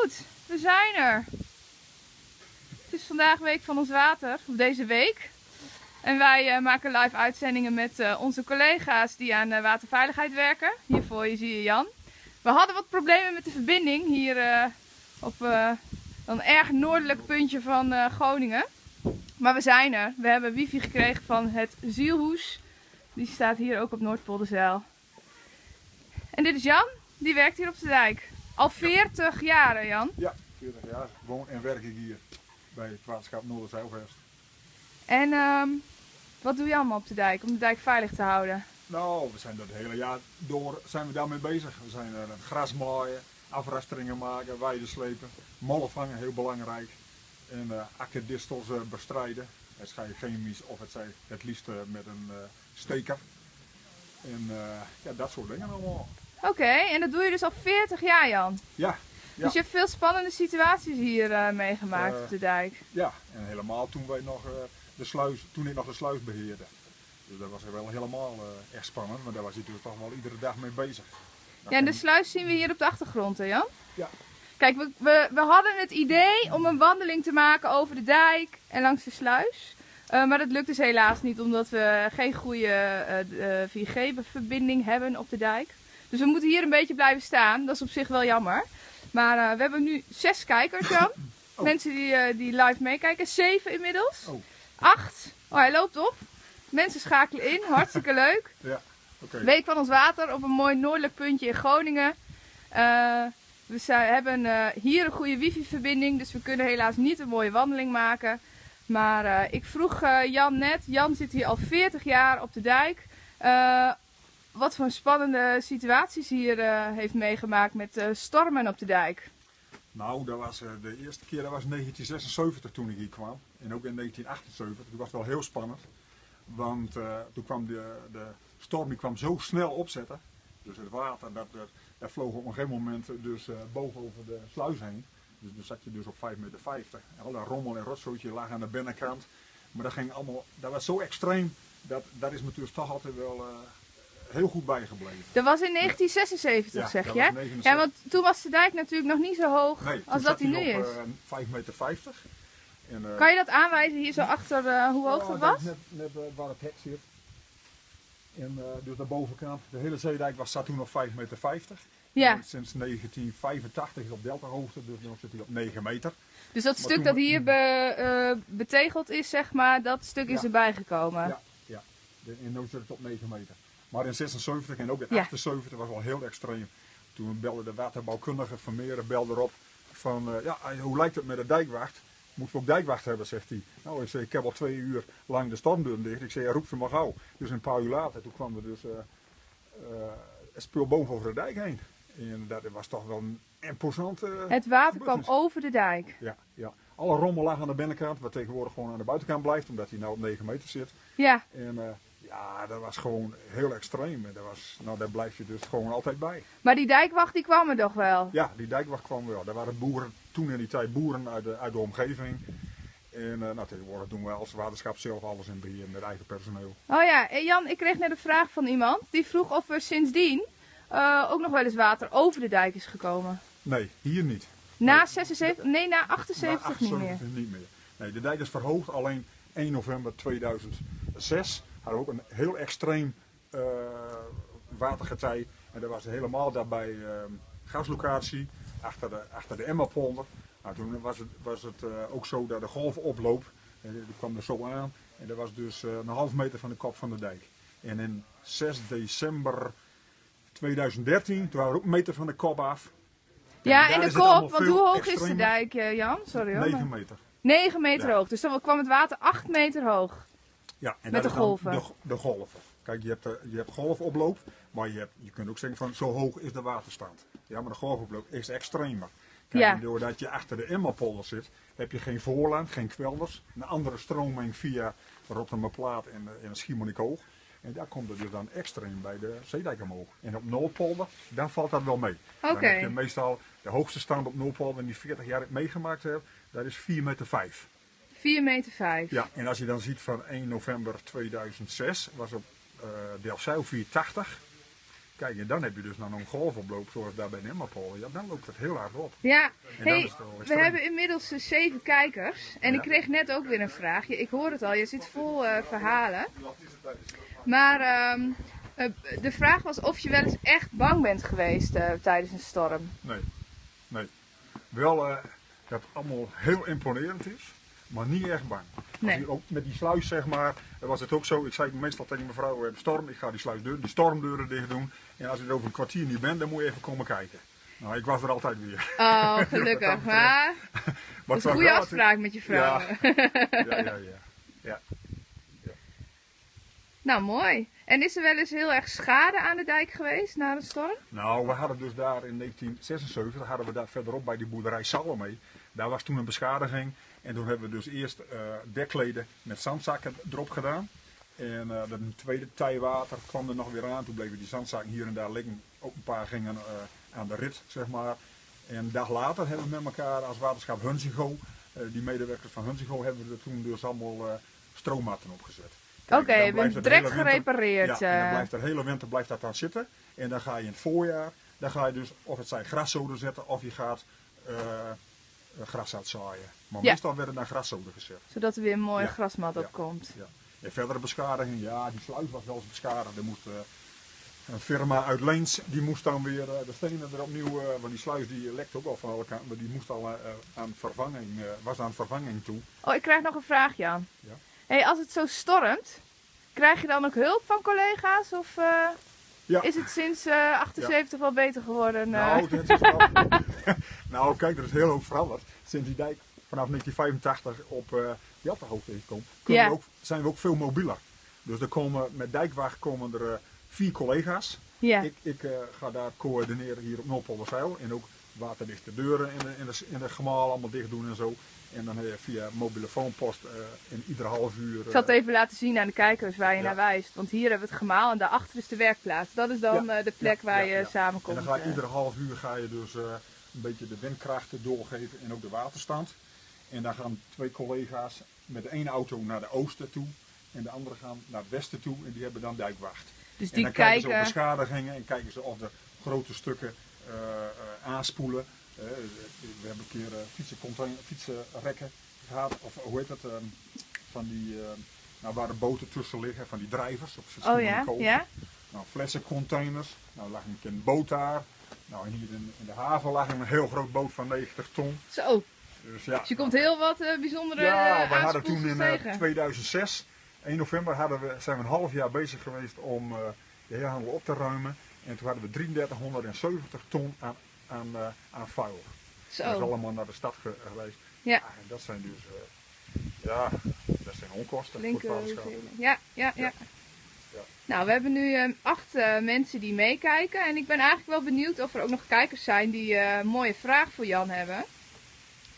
goed, we zijn er. Het is vandaag week van ons water, of deze week. En wij uh, maken live uitzendingen met uh, onze collega's die aan uh, waterveiligheid werken. Hier voor je zie je Jan. We hadden wat problemen met de verbinding hier op een erg noordelijk puntje van Groningen. Maar we zijn er. We hebben wifi gekregen van het Zielhoes. Die staat hier ook op Noordpolderzeil. En dit is Jan, die werkt hier op de dijk. Al 40 jaar, Jan? Ja, 40 jaar. Woon en werk ik hier bij het waterschap Noorderzeilvest. En um, wat doe je allemaal op de dijk om de dijk veilig te houden? Nou, we zijn dat hele jaar door zijn we daarmee bezig. We zijn er gras maaien, afrasteringen maken, weiden slepen, mollen vangen, heel belangrijk. En uh, akkerdistels uh, bestrijden. Het zij chemisch of het zij het liefst uh, met een steker. En ja, dat soort dingen allemaal. Oké, okay, en dat doe je dus al 40 jaar Jan? Ja. ja. Dus je hebt veel spannende situaties hier meegemaakt op de dijk? Ja, en helemaal toen wij nog de sluis, toen ik nog de sluis beheerde. Dus dat was wel helemaal echt spannend, maar daar was je natuurlijk toch wel iedere dag mee bezig. Dat ja, en de sluis zien we hier op de achtergrond hè Jan? Ja, Kijk, we, we, we, hadden het idee om een wandeling te maken over de dijk en langs de sluis. Uh, maar dat lukt dus helaas niet, omdat we geen goede uh, 4G-verbinding hebben op de dijk. Dus we moeten hier een beetje blijven staan. Dat is op zich wel jammer. Maar uh, we hebben nu zes kijkers, Jan. Oh. Mensen die, die live meekijken. Zeven inmiddels. Oh. Acht. Oh, hij loopt op. Mensen schakelen in. Hartstikke leuk. Ja, okay. Week van ons water op een mooi noordelijk puntje in Groningen. We hebben uh, hier een goede wifi-verbinding, dus we kunnen helaas niet een mooie wandeling maken. Maar uh, ik vroeg Jan net, Jan zit hier al 40 jaar op de dijk. Wat voor spannende situaties hier heeft meegemaakt met stormen op de dijk. Nou, dat was, de eerste keer dat was 1976 toen ik hier kwam. En ook in 1978. Toen was wel heel spannend. Want toen kwam de, de storm die kwam zo snel opzetten. Dus het water, dat, dat, dat vloog op een gegeven moment dus boven over de sluis heen. Dus dan zat je dus op 5,50 meter. En al dat rommel en rotzootje lag aan de binnenkant. Maar dat ging allemaal, dat was zo extreem, dat, dat is natuurlijk toch altijd wel heel goed bijgebleven. Dat was in 1976 ja. zeg je? Ja, want toen was de dijk natuurlijk nog niet zo hoog nee, als dat hij nu is. uh, 5,50 meter. En, uh, kan je dat aanwijzen hier zo achter uh, hoe hoog dat was? Net, net waar het hek zit. En dus de bovenkant, de hele zeedijk was, zat toen op 5,50 meter. Ja. En sinds 1985 is op deltahoogte, dus nu zit hij op 9 meter. Dus dat stuk dat hier be, betegeld is, zeg maar, dat stuk is erbij gekomen? Ja, ja. En nu zit het op 9 meter. Maar in 76 en ook in ja. 78 was wel heel extreem. Toen belde de waterbouwkundige van Meren belde erop van, uh, ja, hoe lijkt het met de dijkwacht? Moeten we ook dijkwacht hebben, zegt hij. Nou, ik zei, ik heb al twee uur lang de stormdeur dicht. Ik zei, ja, roep ze maar gauw. Dus een paar uur later, toen kwam er dus uh, uh, het spul boven over de dijk heen. En dat was toch wel een imposante... Het water kwam over de dijk? Ja, ja. Alle rommel lag aan de binnenkant, wat tegenwoordig gewoon aan de buitenkant blijft, omdat hij nou op 9 meter zit. Ja. En uh, ja, dat was gewoon heel extreem. En dat was, nou, daar blijf je dus gewoon altijd bij. Maar die dijkwacht die kwam er toch wel? Ja, die dijkwacht kwam wel. Daar waren boeren, toen in die tijd boeren uit de, uit de omgeving. En uh, nou, tegenwoordig doen we als waterschap zelf alles in beheer met eigen personeel. Oh ja, en Jan, ik kreeg net een vraag van iemand. Die vroeg of er sindsdien uh, ook nog wel eens water over de dijk is gekomen. Nee, hier niet. Na nee. 76, nee, na 78, na 78 niet meer. niet meer. Nee, de dijk is verhoogd alleen 1 november 2006 hadden ook een heel extreem uh, watergetij. En dat was helemaal daarbij uh, gaslocatie, achter de, achter de Emmapolder. Nou, toen was het, was het uh, ook zo dat de golvenoploop, uh, die kwam er zo aan. En dat was dus een half meter van de kop van de dijk. En in 6 december 2013, toen waren we ook een meter van de kop af. Ja, en de kop, want hoe hoog is de dijk, Jan? Sorry hoor. 9 meter. 9 meter ja. hoog, dus dan kwam het water 8 meter hoog. Ja, en Met de golven. De, de, golven. Kijk, je hebt, de, je hebt golfoploop, maar je, hebt, je kunt ook zeggen van zo hoog is de waterstand. Ja, maar de golfoploop is extremer. Kijk, ja. doordat je achter de Emmapolder zit, heb je geen voorland, geen kwelders. Een andere stroming via Rotterdamplaat en, en Schiermonnikoog. En daar komt het dus dan extreem bij de zeedijk omhoog. En op Noordpolder, dan valt dat wel mee. Oké. Meestal de hoogste stand op Noordpolder, die 40 jaar ik meegemaakt heb, dat is 4 meter 5. 4 meter 5. Ja, en als je dan ziet van 1 november 2006 was op uh, Delfzijl 480. Kijk, en dan heb je dus nog een golfoploop zoals daar bij Nemmapol. Ja, dan loopt het heel hard op. Ja, hey, we hebben inmiddels eh, zeven kijkers. En ik kreeg net ook weer een vraagje. Ik hoor het al, je zit vol eh, verhalen. Maar ehm, eh, de vraag was of je wel eens echt bang bent geweest tijdens een storm. Nee, nee. Wel dat het allemaal heel imponerend is, maar niet echt bang. Nee. ook met die sluis, zeg maar, was het ook zo. Ik zei meestal tegen mevrouw, we hebben storm, ik ga die sluisdeur, die stormdeuren dicht doen. En als je er over een kwartier niet bent, dan moet je even komen kijken. Nou, ik was er altijd weer. Oh, gelukkig. Maar dat is een goede afspraak met je vrouw. Ja, ja, ja. ja. nou, mooi. En is er wel eens heel erg schade aan de dijk geweest na de storm? Nou, we hadden dus daar in 1976, hadden we daar verderop bij die boerderij Salome. Daar was toen een beschadiging. En toen hebben we dus eerst eh dekleden met zandzakken erop gedaan. En de tweede tijwater kwam er nog weer aan. Toen bleven die zandzakken hier en daar liggen. Ook een paar gingen eh, aan de rit, zeg maar. En een dag later hebben we met elkaar als waterschap Hunzigo, eh, die medewerkers van Hunzigo, hebben we er toen dus allemaal stroommatten opgezet. Oké, dan je bent direct winter- gerepareerd. ja, en dan blijft de hele winter blijft dat dan zitten. En dan ga je in het voorjaar, dan ga je dus of het zijn graszoden zetten of je gaat gras uitzaaien. Maar Ja. meestal werden dan graszoden gezet. zodat er weer een mooie Ja. grasmat op komt. Ja. En verdere beschadiging, ja, die sluis was wel eens beschadigd. Er moest, eh, een firma uit Leens, die moest dan weer eh, de stenen er opnieuw, eh, want die sluis die lekt ook al van alle kanten, maar die moest al eh, aan vervanging, eh, was aan vervanging toe. Oh, ik krijg nog een vraag, Jan. Ja. Hey, als het zo stormt, krijg je dan ook hulp van collega's? Of eh, Ja. is het sinds eh 78 wel beter geworden? eh? Nou, nou, kijk, er is heel hoop veranderd. Sinds die dijk vanaf 1985 op eh Jattenhoofd is gekomen, Ja. zijn we ook veel mobieler. Dus er komen, met Dijkwacht komen er eh, vier collega's. ja. Ik, ik eh, ga daar coördineren hier op Noordpolderzeil. En ook waterdichte deuren in de, in, de, in de gemaal allemaal dicht doen en zo. En dan heb je via mobiele foonpost eh, in iedere half uur... Ik zal het eh, even laten zien aan de kijkers waar je Ja. naar wijst. Want hier hebben we het gemaal en daarachter is de werkplaats. Dat is dan Ja. eh, de plek waar je samenkomt. En dan ga je iedere half uur ga je dus een beetje de windkrachten doorgeven en ook de waterstand. En dan gaan twee collega's met de ene auto naar de oosten toe en de andere gaan naar het westen toe en die hebben dan dijkwacht. Dus en die dan kijken ze op kijken. beschadigingen en kijken ze of de grote stukken aanspoelen. Eh, we hebben een keer eh, fietsencontainer- fietsenrekken gehad, of hoe heet dat, ehm, van die, eh, nou, waar de boten tussen liggen, van die drijvers. Op Oh verschillende ja, ja. Nou, flessencontainers. Nou, lag een keer een boot daar. Nou, hier in, in de haven lag een heel groot boot van 90 ton. Zo, Dus ja, dus je komt heel wat eh, bijzondere ja, eh, we hadden toen in eh, tegen. 2006, 1 november, hadden we, zijn we een half jaar bezig geweest om eh, de hele handel op te ruimen. En toen hadden we 3370 ton aan, aan, eh, aan vuil. Dat is Zo, allemaal naar de stad ge- geweest. Ja. en dat zijn dus, eh, ja, dat zijn onkosten voor linker. het. Ja, ja, ja. Ja. Nou, we hebben nu eh, acht eh, mensen die meekijken. En ik ben eigenlijk wel benieuwd of er ook nog kijkers zijn die een mooie vraag voor Jan hebben.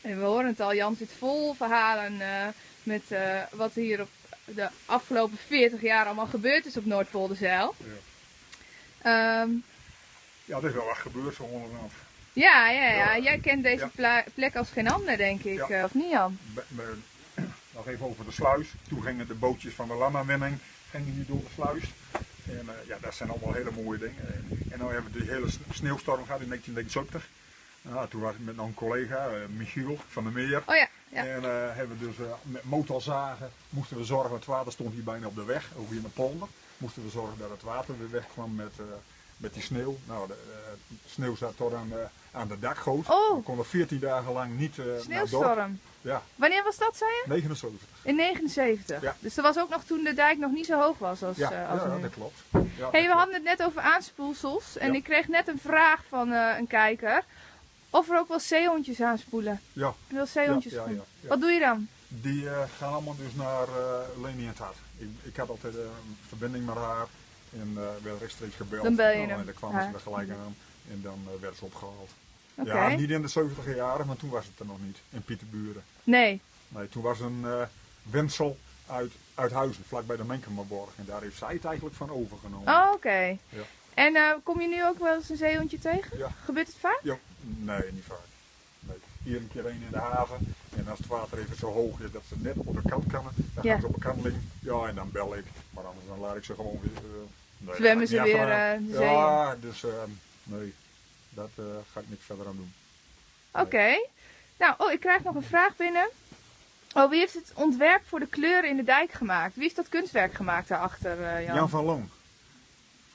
En we horen het al, Jan zit vol verhalen met wat hier op de afgelopen 40 jaar allemaal gebeurd is op Noordpolderzeil. Ja. Ehm, Ja, er is wel wat gebeurd zo onderhand. ja, ja, ja, jij kent deze Ja. plek als geen ander, denk ik. Ja. eh, of niet, Jan? Be- nog even over de sluis. Toen gingen de bootjes van de Lama-winning hier door de sluis. En eh, ja, dat zijn allemaal hele mooie dingen. En, en dan hebben we die hele sneeuwstorm gehad in 1979. Nou, toen was ik met een collega, eh, Michiel van der Meer. Oh ja, ja. En hebben we dus met motorzagen moesten we zorgen, het water stond hier bijna op de weg, hier in de polder. Moesten we zorgen dat het water weer wegkwam met, eh, met die sneeuw. Nou, de eh, sneeuw zat tot aan, eh, aan de dakgoot. Oh. We konden 14 dagen lang niet. Sneeuwstorm. Ja, Wanneer was dat, zei je? 79. In 79. Ja. Dus dat was ook nog toen de dijk nog niet zo hoog was als, Ja, als ja nu. dat klopt. Ja, dat hey, we klopt. hadden het net over aanspoelsels. En ik kreeg net een vraag van een kijker. Of er ook wel zeehondjes aanspoelen. Ja, Wel zeehondjes ja. Wat doe je dan? Die eh, gaan allemaal dus naar eh Leni en. Ik, ik had altijd eh, een verbinding met haar en werd rechtstreeks gebeld. Dan bel je Nou, hem. En dan kwamen ze er gelijk aan en dan werd ze opgehaald. Ja, niet in de 70 jaren, maar toen was het er nog niet, in Pieterburen. Nee. Nee, toen was een Wensel uit, uit Huizen, vlakbij de Menkenmerborg. En daar heeft zij het eigenlijk van overgenomen. Oh, oké. Ja. En kom je nu ook wel eens een zeehondje tegen? Ja. Gebeurt het vaak? Ja, nee, niet vaak. Hier een keer een in de haven. En als het water even zo hoog is dat ze net op de kant kunnen, dan Ja. gaan ze op de kant liggen. Ja, en dan bel ik. Maar anders dan laat ik ze gewoon weer, eh, Nee, Zwemmen dat ze weer, eh, Ja, dus ehm, nee, dat eh, ga ik niks verder aan doen. Oké. Nou, oh, ik krijg nog een vraag binnen. Oh, wie heeft het ontwerp voor de kleuren in de dijk gemaakt? Wie heeft dat kunstwerk gemaakt daarachter, eh, Jan? Jan van Loon.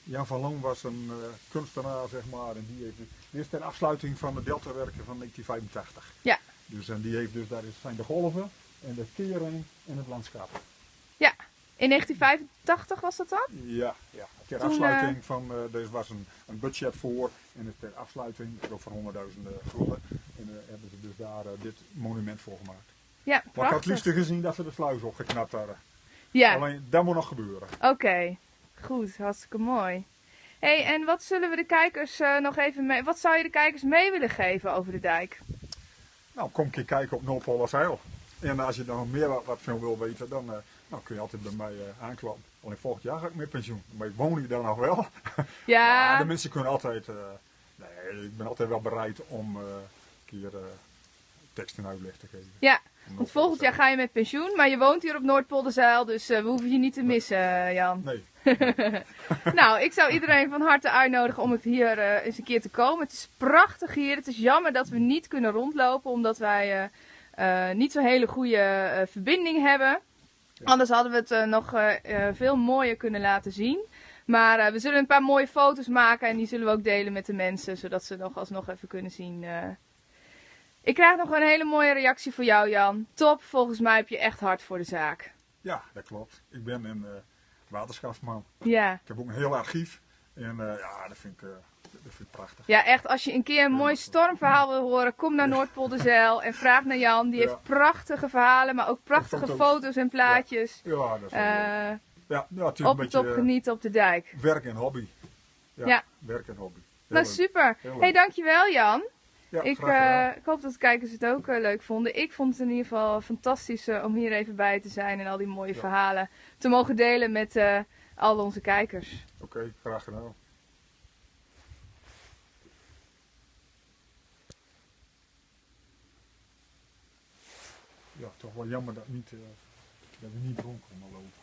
Jan van Loon was een eh, kunstenaar, zeg maar, en die heeft, dit is ter afsluiting van de deltawerken van 1985. Ja. Dus en die heeft dus, daar zijn de golven en de kering en het landschap. Ja. In 1985 was dat dan? Ja, ja. ter Toen, afsluiting van, eh er was een, een budget voor en dus ter afsluiting, geloof van 100.000 gulden. En hebben ze dus daar eh, dit monument voor gemaakt. Ja, Maar ik had het prachtig. liefst gezien dat ze de sluis opgeknapt hadden. Ja, Alleen, dat moet nog gebeuren. oké. Goed, hartstikke mooi. hey, en wat zullen we de kijkers eh, nog even mee... Wat zou je de kijkers mee willen geven over de dijk? Nou, kom een keer kijken op Noordpoolseil. En als je nog meer wat, wat van wil weten, dan eh, nou, kun je altijd bij mij eh, aankloppen. Alleen volgend jaar ga ik met pensioen. Maar ik woon hier dan nog wel. Maar Ja, de mensen kunnen altijd... nee, ik ben altijd wel bereid om een keer tekst en uitleg te geven. ja. Want volgend jaar ga je met pensioen, maar je woont hier op Noordpolderzeil, dus we hoeven je niet te missen, Jan. Nee, Nou, ik zou iedereen van harte uitnodigen om het hier eh, eens een keer te komen. Het is prachtig hier. Het is jammer dat we niet kunnen rondlopen, omdat wij eh, eh, niet zo'n hele goede verbinding hebben. Anders hadden we het nog veel mooier kunnen laten zien. Maar we zullen een paar mooie foto's maken en die zullen we ook delen met de mensen, zodat ze nog alsnog even kunnen zien. Ik krijg nog een hele mooie reactie voor jou, Jan. Top, volgens mij heb je echt hard voor de zaak. ja, dat klopt. Ik ben een eh, waterschapsman. Ja. Ik heb ook een heel archief. En eh, ja, dat vind, ik, eh, dat vind ik prachtig. Ja, echt, als je een keer een mooi stormverhaal wil horen, kom naar Noordpolderzeil en vraag naar Jan. Die Ja. heeft prachtige verhalen, maar ook prachtige foto's. foto's en plaatjes. Ja, dat is leuk. ja, is op een beetje top genieten op de dijk. werk en hobby. Ja, Ja. werk en hobby. Heel Nou, leuk. super. Leuk. hey, dankjewel Jan. Ja, Ik, eh, ik hoop dat de kijkers het ook eh, leuk vonden. Ik vond het in ieder geval fantastisch eh, om hier even bij te zijn en al die mooie Ja. verhalen te mogen delen met al onze kijkers. Oké, graag gedaan. Ja, toch wel jammer dat, niet, dat we niet rond konden lopen.